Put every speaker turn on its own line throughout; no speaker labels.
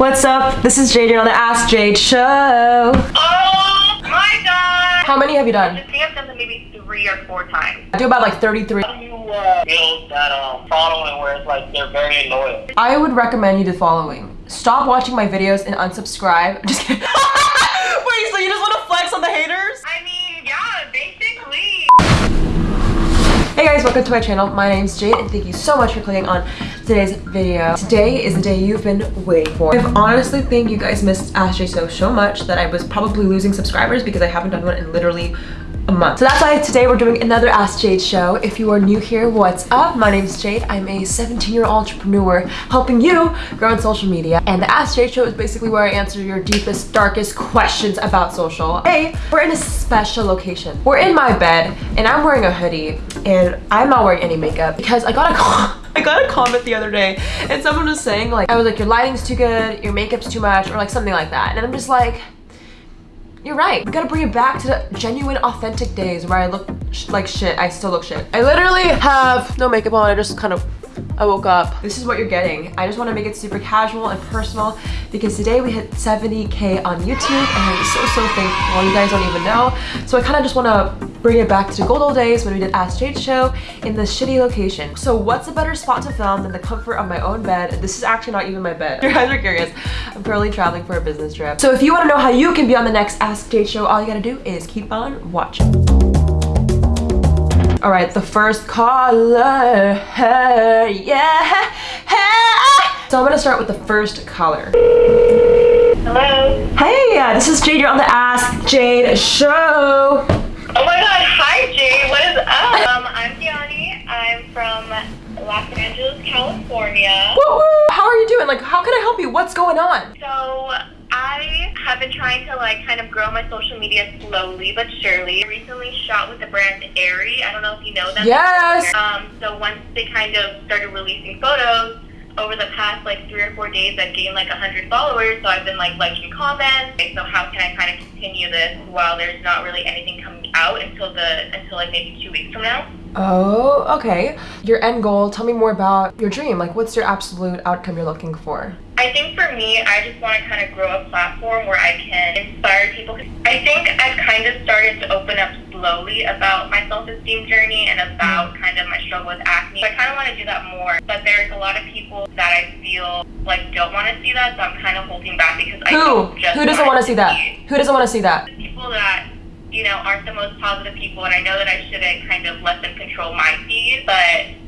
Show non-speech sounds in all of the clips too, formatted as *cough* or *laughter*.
What's up? This is Jade. You're on the Ask Jade show.
Oh my god!
How many have you done?
I think I've done them maybe three or four times.
I do about like 33.
How do you uh, build that um, following where it's like they're very loyal?
I would recommend you the following. Stop watching my videos and unsubscribe. Just kidding. *laughs* Wait, so you just want to flex on the haters?
I mean,
Hey guys, welcome to my channel. My name's Jade and thank you so much for clicking on today's video. Today is the day you've been waiting for. I honestly think you guys missed Jade so, so much that I was probably losing subscribers because I haven't done one in literally a month. So that's why today we're doing another Ask Jade show. If you are new here, what's up? My name is Jade. I'm a 17-year old entrepreneur helping you grow on social media. And the Ask Jade show is basically where I answer your deepest, darkest questions about social. Hey, we're in a special location. We're in my bed and I'm wearing a hoodie and I'm not wearing any makeup because I got a *laughs* I got a comment the other day and someone was saying like, I was like, your lighting's too good, your makeup's too much, or like something like that. And I'm just like, you're right. We gotta bring it back to the genuine, authentic days where I look like shit. I still look shit. I literally have no makeup on. I just kind of, I woke up. This is what you're getting. I just wanna make it super casual and personal because today we hit 70K on YouTube and I'm so, so thankful. You guys don't even know. So I kind of just wanna bring it back to good old days when we did Ask Jade show in this shitty location. So what's a better spot to film than the comfort of my own bed? This is actually not even my bed. If *laughs* You guys are curious. I'm currently traveling for a business trip. So if you want to know how you can be on the next Ask Jade show, all you gotta do is keep on watching. All right, the first color, yeah. So I'm gonna start with the first color.
Hello.
Hey, uh, this is Jade. You're on the Ask Jade show.
Oh my god, hi Jade, what is up? Um, I'm Gianni. I'm from Los Angeles, California.
Woo woo. How are you doing? Like, how can I help you? What's going on?
So have been trying to like kind of grow my social media slowly but surely. I recently shot with the brand Aerie. I don't know if you know them.
Yes.
Um, so once they kind of started releasing photos, over the past like three or four days I've gained like 100 followers so I've been like liking comments okay, so how can I kind of continue this while there's not really anything coming out until the until like maybe two weeks from now
Oh, okay. Your end goal, tell me more about your dream. Like, what's your absolute outcome you're looking for?
I think for me, I just want to kind of grow a platform where I can inspire people. I think I've kind of started to open up slowly about my self-esteem journey and about mm-hmm. kind of my struggle with acne. So I kind of want to do that more, but there's a lot of people that I feel like don't want to see that, so I'm kind of holding back because I
Who?
don't just
Who doesn't want to see that?
see
Who doesn't want to see that?
people that you know aren't the most positive people and i know that i shouldn't kind of let them control my feed but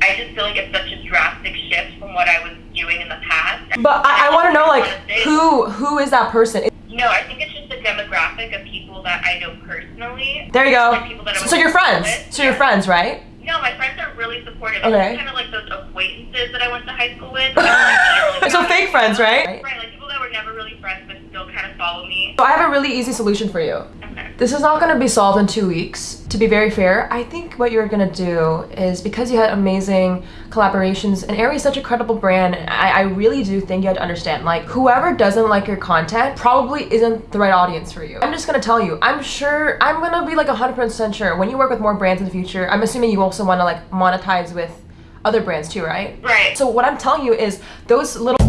i just feel like it's such a drastic shift from what i was doing in the past
But I, I want to know, like, who who is that person?
no i think it's just the demographic of people that i know personally
There you go.
Like people that I
So
was
you're friends.
with.
So you're friends, right?
no my friends are really supportive
Okay.
it's kind of like those acquaintances that i went to high school with *laughs* Like, *laughs*
So fake friends, right?
right like people that were never really friends but still kind of follow me
So I have a really easy solution for you. This is not going to be solved in two weeks. To be very fair, I think what you're going to do is because you had amazing collaborations and Aerie is such a credible brand, I, I really do think you have to understand, like, whoever doesn't like your content probably isn't the right audience for you. I'm just going to tell you, I'm sure, I'm going to be like 100% sure when you work with more brands in the future, I'm assuming you also want to like monetize with other brands too, right?
right
So what I'm telling you is those little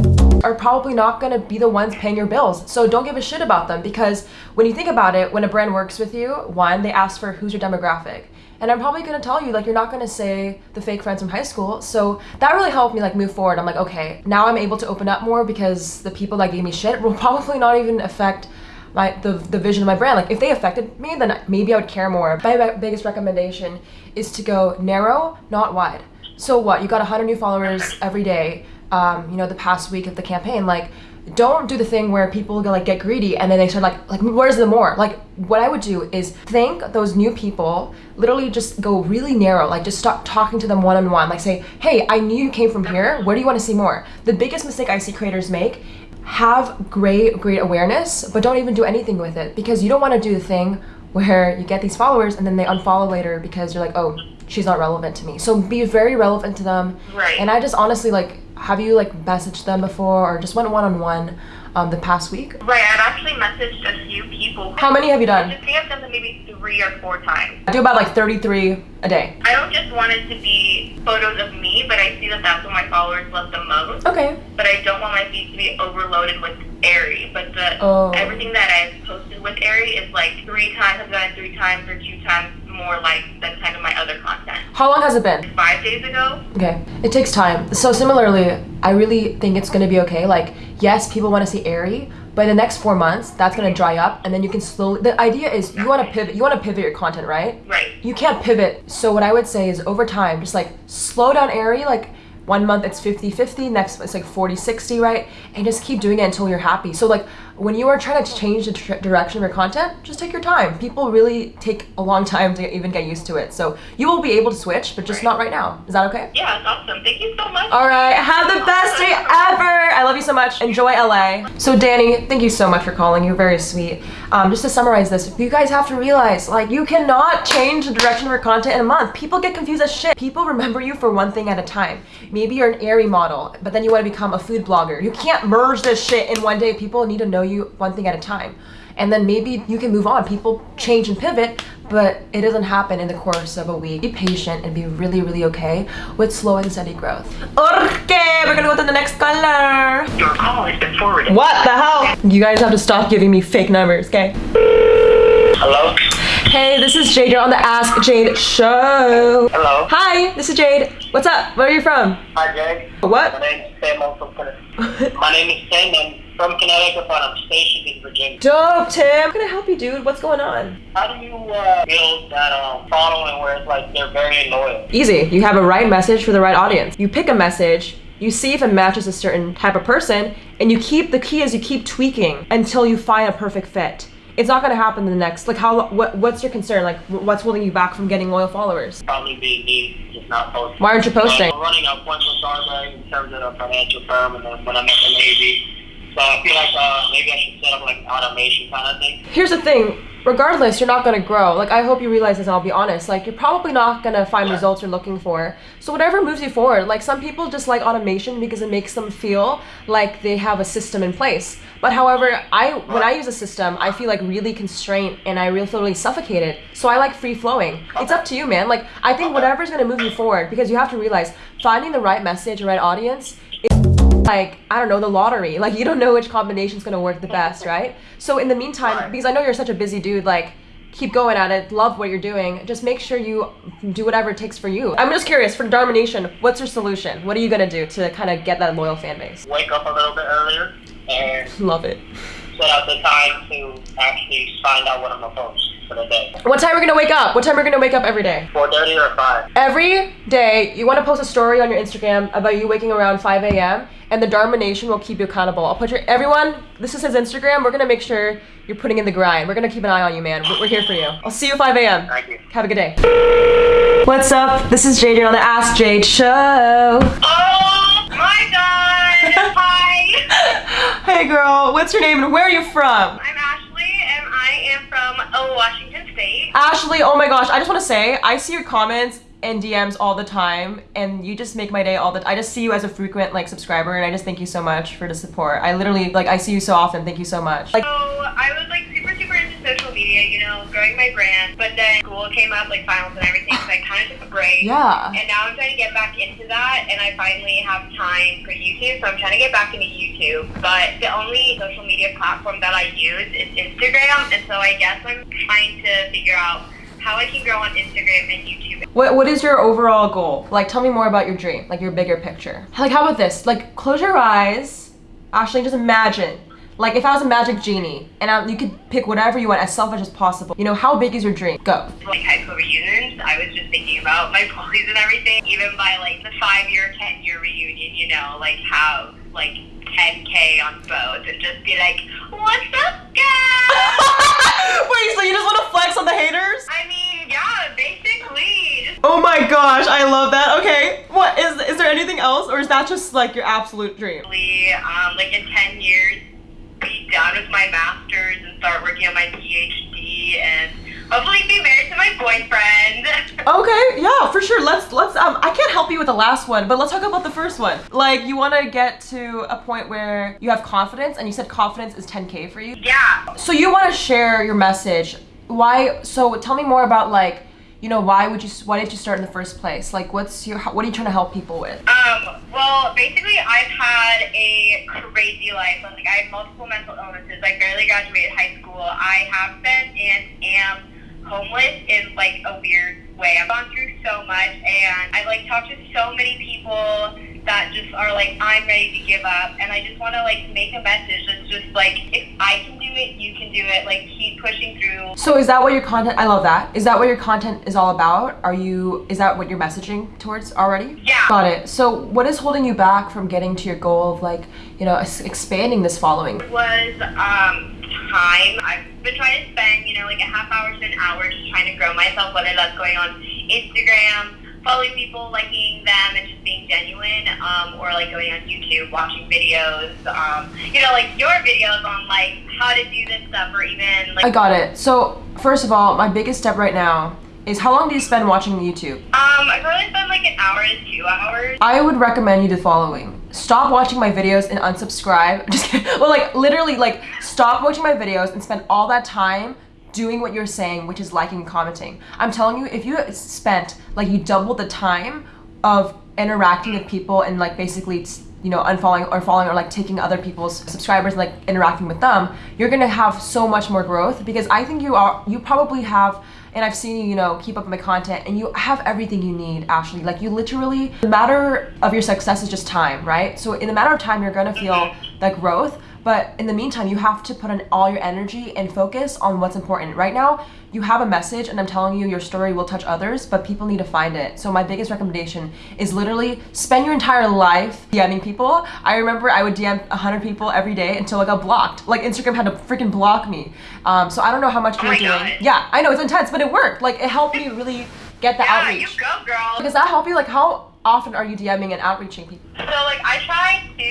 are probably not going to be the ones paying your bills. So don't give a shit about them because when you think about it, when a brand works with you, one, they ask for who's your demographic. And I'm probably going to tell you like you're not going to say the fake friends from high school. So that really helped me like move forward. I'm like, okay, now I'm able to open up more because the people that gave me shit will *laughs* probably not even affect my the, the vision of my brand. Like if they affected me, then maybe I would care more. My biggest recommendation is to go narrow, not wide. So what? You got 100 new followers every day. Um, you know, the past week of the campaign, like don't do the thing where people go like get greedy and then they start like like where's the more? Like what i would do is thank those new people literally just go really narrow like just stop talking to them one-on-one like say hey i knew you came from here. Where do you want to see more? The biggest mistake i see creators make have great great awareness but don't even do anything with it because you don't want to do the thing where you get these followers and then they unfollow later because you're like oh she's not relevant to me. So be very relevant to them.
Right.
and i just honestly like have you like messaged them before or just went one on one um the past week?
Right, I've actually messaged a few people.
How many have you done?
I think I've done them maybe three or four times.
I do about like 33 a day.
I don't just want it to be photos of me, but I see that that's what my followers love the most.
Okay.
But I don't want my feed to be overloaded with Aerie. But the
Oh.
everything that I've posted with Aerie is like three times, I've done it three times or two times more likes than kind of my other content.
How long has it been?
Five days ago,
Okay. It takes time. So similarly, I really think it's gonna be okay. Like, yes, people want to see Aerie, but in the next four months, that's gonna dry up, and then you can slowly. The idea is you want to pivot. You want to pivot your content, right?
right?
You can't pivot. So what I would say is over time, just like slow down Aerie. Like one month it's 50-50, next month it's like 40-60, right? And just keep doing it until you're happy. So like when you are trying to change the direction of your content, just take your time. People really take a long time to even get used to it. So you will be able to switch, but just not right now. Is that okay?
Yeah, it's awesome. Thank you so much.
All right, have the best day ever. I love you so much. Enjoy LA. So Danny, thank you so much for calling. You're very sweet. Um, just to summarize this, you guys have to realize, like, you cannot change the direction of your content in a month. People get confused as shit. People remember you for one thing at a time. Maybe you're an Aerie model, but then you want to become a food blogger. You can't merge this shit in one day. People need to know you one thing at a time. And then maybe you can move on. People change and pivot, but it doesn't happen in the course of a week. Be patient and be really, really okay with slow and steady growth. Okay, we're gonna go to the next color.
Your call has been forwarded.
What the hell? You guys have to stop giving me fake numbers, okay?
Hello?
Hey, this is Jade. You're on the Ask Jade show.
Hello?
Hi, this is Jade. What's up? Where are you from?
Hi, Jake. My
What?
name is Sam. I'm from My name is Sam. I'm from Connecticut, but I'm stationed in Virginia.
Dope, Tim. How can I help you, dude? What's going on?
How do you uh, build that um, following where it's like they're very loyal?
Easy. You have a right message for the right audience. You pick a message, you see if it matches a certain type of person, and you keep the key is you keep tweaking until you find a perfect fit. It's not gonna happen in the next. Like, how? What? What's your concern? Like, what's holding you back from getting loyal followers?
Probably be me just not posting.
Why aren't you posting?
I'm running a with Starbucks in terms of the financial firm and then when I make a Navy. So I feel like uh, maybe I should set up like automation kind of thing.
Here's the thing. Regardless, you're not gonna grow. Like, I hope you realize this. and I'll be honest. Like, you're probably not gonna find results you're looking for. So whatever moves you forward. Like, some people just like automation because it makes them feel like they have a system in place. But however, I when I use a system, I feel like really constrained and I really feel really suffocated. So I like free flowing. It's up to you, man. Like, I think whatever's gonna move you forward because you have to realize finding the right message, the right audience like I don't know the lottery. *laughs* Like you don't know which combination's gonna work the best, *laughs* right? So in the meantime, because I know you're such a busy dude, like keep going at it. Love what you're doing. Just make sure you do whatever it takes for you. I'm just curious for Dharma Nation, what's your solution? What are you gonna do to kind of get that loyal fan base?
Wake up a little bit earlier and *laughs*
Love it.
set out the time to actually find out what I'm gonna post for the day.
What time are we gonna wake up? What time are we gonna wake up every day?
4:30 or 5.
Every day, you want to post a story on your Instagram about you waking around 5 a.m. and the Dharma Nation will keep you accountable. I'll put your everyone. This is his Instagram. We're gonna make sure you're putting in the grind. We're gonna keep an eye on you, man. We're, here for you. I'll see you 5 a.m.
Thank you.
Have a good day. What's up? This is Jade. On the Ask Jade show.
Oh my god! *laughs* Hi!
Hey, girl. What's your name and where are you from?
I'm Ashley and I uh, Washington State.
Ashley, oh my gosh, I just want to say, I see your comments and DMs all the time, and you just make my day all the. time. I just see you as a frequent like subscriber, and I just thank you so much for the support. I literally like I see you so often. Thank you so much. Like,
So I was like super super into social media, you know, growing my brand. But then school came up, like finals and everything, so I kind of took a break.
yeah,
And now I'm trying to get back into that, and I finally have time for YouTube, so I'm trying to get back into YouTube. But the only social media platform that I use is Instagram, and so I guess I'm trying to figure out how I can grow on Instagram and YouTube.
what what is your overall goal? Like, tell me more about your dream, like your bigger picture. Like, how about this? Like, close your eyes, Ashley. Just imagine. Like if I was a magic genie and I, you could pick whatever you want as selfish as possible. You know, how big is your dream? Go.
Like high school reunions, I was just thinking about my *laughs* bullies and everything. Even by like the five year, ten year reunion, you know, like how like 10k on both and just be like, "What's up, guys?" *laughs*
Wait, so you just want to flex on the haters?
I mean, yeah, basically, just
Oh my gosh, I love that. Okay, what is is there anything else, or is that just like your absolute dream?
um, like in 10 years, be done with my master's and start working on my PhD and hopefully be married to my boyfriend. *laughs*
Okay, yeah, for sure. Let's let's um I can't help you with the last one, but let's talk about the first one. Like you want to get to a point where you have confidence and you said confidence is 10k for you.
yeah.
So you want to share your message. Why so tell me more about like you know why would you why did you start in the first place? Like what's your what are you trying to help people with?
Um, well, basically, I've had a crazy life. Like, I have multiple mental illnesses. I barely graduated high school. I have been and am homeless in like a weird way. I've gone through so much, and I've like talked to so many people that just are like, I'm ready to give up, and I just want to like make a message that's just like, if I can it, you can do it. Like, keep pushing through.
So is that what your content I love that. Is that what your content is all about? Are you is that what you're messaging towards already?
Yeah.
Got it. So what is holding you back from getting to your goal of like, you know, expanding this following?
It was um, time. I've been trying to spend, you know, like a half hour to an hour just trying to grow myself, whether that's going on Instagram, following people, liking them, and just being genuine, um, or like going on YouTube, watching videos, um, you know, like your videos on like how to do this stuff, or even like
I got it. So first of all, my biggest step right now is how long do you spend watching YouTube?
um, I probably spend like an hour to two hours.
I would recommend you the following. Stop watching my videos and unsubscribe. *laughs* Just kidding. Well, like literally, like stop watching my videos and spend all that time doing what you're saying, which is liking and commenting. I'm telling you, if you spent like you doubled the time of interacting with people and like basically you know unfollowing or following or like taking other people's subscribers and like interacting with them you're gonna have so much more growth because i think you are you probably have and i've seen you you know keep up with my content and you have everything you need ashley like you literally the matter of your success is just time right so in a matter of time you're gonna feel that growth but in the meantime you have to put in all your energy and focus on what's important. Right now you have a message and i'm telling you your story will touch others but people need to find it. So my biggest recommendation is literally spend your entire life DMing people. I remember i would dm 100 people every day until i got blocked. Like instagram had to freaking block me. Um, so i don't know how much
Oh
you're
my
doing.
God.
yeah i know it's intense but it worked. Like it helped me really get the
Yeah, you
outreach
go, girl.
does that help you? Like how often are you dming and outreaching people
So like I try to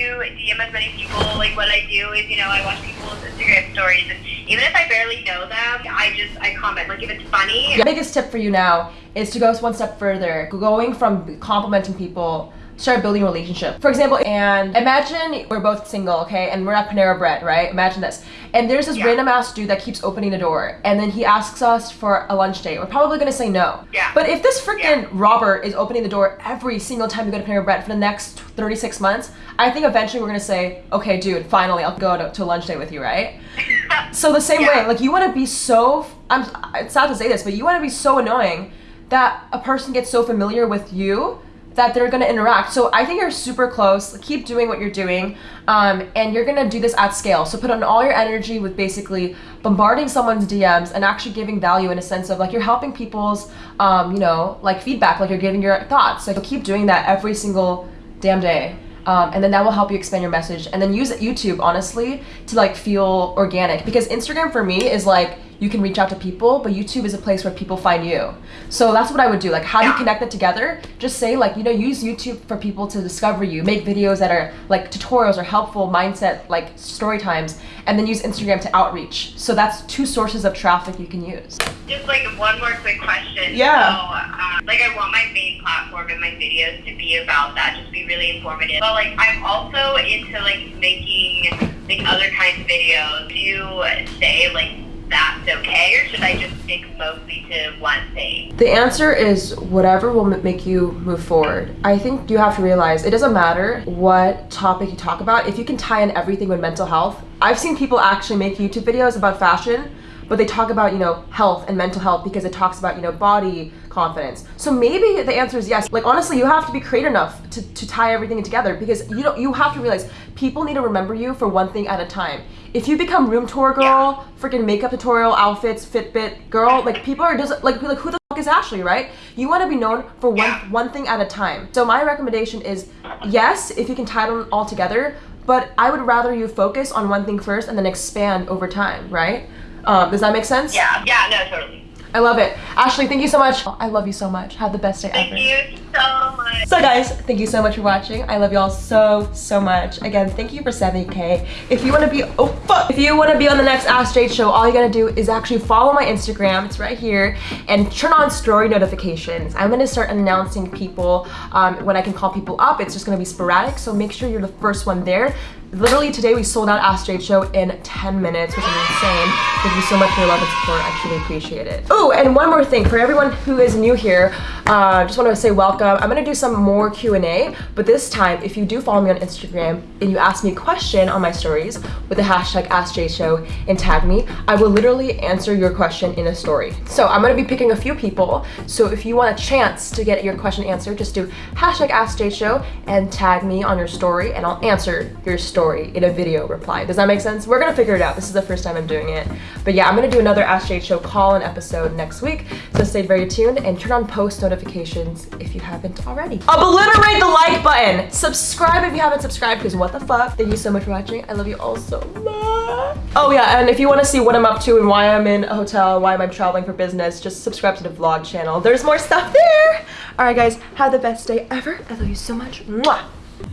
DM as many people. Like what I do is you know I watch people's Instagram stories, and even if I barely know them, I just I comment. Like if it's funny,
The biggest tip for you now is to go one step further, going from complimenting people, start building a relationship. For example, and imagine we're both single, okay, and we're at Panera Bread, right? Imagine this. And there's this
Yeah.
random ass dude that keeps opening the door, and then he asks us for a lunch date. We're probably gonna say no.
Yeah.
But if this freaking
Yeah.
Robert is opening the door every single time we go to Panera Bread for the next 36 months, I think eventually we're gonna say, okay, dude, finally, I'll go to, to a lunch date with you, right? *laughs* So the same
Yeah.
way, like you want to be so I'm it's sad to say this, but you want to be so annoying that a person gets so familiar with you that they're going to interact. So I think you're super close. Keep doing what you're doing. Um, and you're going to do this at scale. So put on all your energy with basically bombarding someone's DMs and actually giving value in a sense of like you're helping people's um, you know, like feedback, like you're giving your thoughts. So keep doing that every single damn day. Um, and then that will help you expand your message and then use youtube honestly to like feel organic because instagram for me is like you can reach out to people but youtube is a place where people find you so that's what i would do like how do you connect it together just say like you know use youtube for people to discover you make videos that are like tutorials or helpful mindset like story times and then use instagram to outreach so that's two sources of traffic you can use
just like one more quick question.
Yeah.
So, um, like I want my main platform and my videos to be about that, just be really informative. But like I'm also into like making like other kinds of videos. Do you say like that's okay, or should I just stick mostly to one thing?
The answer is whatever will make you move forward. I think you have to realize it doesn't matter what topic you talk about if you can tie in everything with mental health. I've seen people actually make YouTube videos about fashion, but they talk about, you know, health and mental health because it talks about, you know, body confidence. So maybe the answer is yes. Like honestly, you have to be creative enough to, to tie everything together because you don't you have to realize people need to remember you for one thing at a time. If you become room tour girl, freaking makeup tutorial, outfits, Fitbit girl, like people are just like like who the fuck is Ashley, right? You want to be known for one
Yeah.
one thing at a time. So my recommendation is yes, if you can tie them all together, but I would rather you focus on one thing first and then expand over time, right? Um, does that make sense?
Yeah. Yeah. No. Totally.
I love it. Ashley, thank you so much. I love you so much. Have the best day
Thank
ever.
you so much.
So guys, thank you so much for watching. I love y'all so, so much. Again, thank you for 70k. If you wanna be, oh fuck. If you wanna be on the next Ask Jade show, all you gotta do is actually follow my Instagram, it's right here, and turn on story notifications. I'm gonna start announcing people um, when I can call people up. It's just gonna be sporadic, so make sure you're the first one there. Literally today we sold out Ask Jade show in 10 minutes, which is insane. Thank you so much for your love and support. I truly appreciate it. Oh, and one more thing for everyone who is new here, uh, just want to say welcome. I'm gonna do some more Q&A, but this time, if you do follow me on Instagram and you ask me a question on my stories with the hashtag AskJShow and tag me, I will literally answer your question in a story. So I'm gonna be picking a few people. So if you want a chance to get your question answered, just do hashtag AskJShow and tag me on your story, and I'll answer your story in a video reply. Does that make sense? We're gonna figure it out. This is the first time I'm doing it. But yeah, I'm gonna do another Ask Jade Show call-in episode next week. So stay very tuned and turn on post notifications if you haven't already. Obliterate the like button. Subscribe if you haven't subscribed because what the fuck. Thank you so much for watching. I love you all so much. Oh yeah, and if you wanna see what I'm up to and why I'm in a hotel, why am I'm traveling for business, just subscribe to the vlog channel. There's more stuff there. All right guys, have the best day ever. I love you so much. Mwah.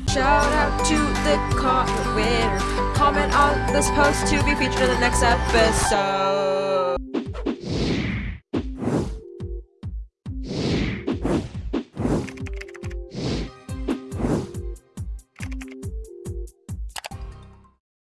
Shout out to the comment winner. Comment on this post to be featured in the next episode.